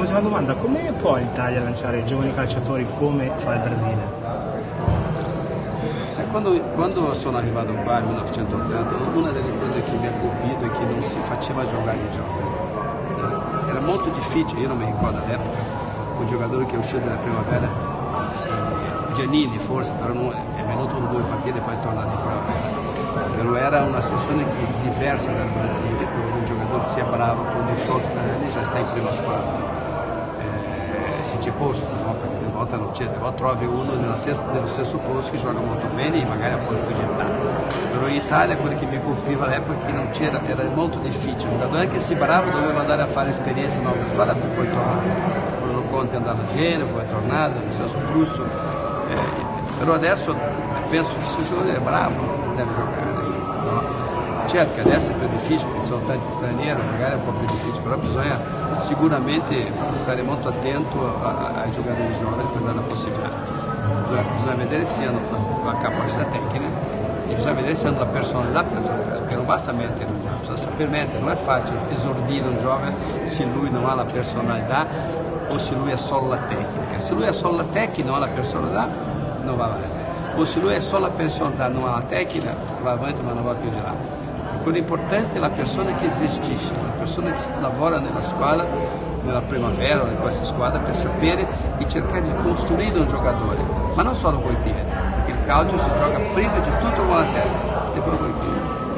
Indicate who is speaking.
Speaker 1: Ultima domanda, come può l'Italia lanciare giovani calciatori come fa il Brasile?
Speaker 2: Quando, quando, sono arrivato qua nel 1980, una delle cose che mi ha colpito è che non si faceva giocare i giovani. Era molto difficile, io non mi ricordo all'epoca, un giocatore che è uscito dalla primavera, Giannini forse, però non, è venuto due partite e poi è tornato in primavera. Però era una situazione diversa dal Brasile, dove un giocatore sia bravo con 18 anni già sta in prima squadra. Se c'è posto, no? perché delle volte non c'è, delle volte trovi uno stessa, nello stesso posto che gioca molto bene e magari ha un po' di età. Però in Italia quello che mi colpiva all'epoca che non c'era, era molto difficile, un giocatore anche se bravo doveva andare a fare esperienza in un'altra squadra per poi tornare. Bruno Conte è andato a Genova, poi è tornato, nel senso Prusso. Adesso penso che se un giocatore è bravo deve giocare. Certo che adesso è più difficile perché sono tanti stranieri, magari è un po' più difficile, però bisogna sicuramente stare molto attento ai giocatori giovani per dare la possibilità. Bisogna, bisogna vedere se hanno la, la capacità tecnica e bisogna vedere se hanno la personalità per giocare, perché non basta giovane, bisogna saper mettere, non è facile esordire un giovane se lui non ha la personalità o se lui ha solo la tecnica. Se lui ha solo la tecnica e non ha la personalità, non va avanti. O se lui ha solo la personalità e non ha la tecnica, va avanti ma non va più di là. Quello importante è la persona che gestisce, la persona che lavora nella squadra, nella primavera o in questa squadra per sapere e cercare di costruire un giocatore, ma non solo con i piedi, perché il calcio si gioca prima di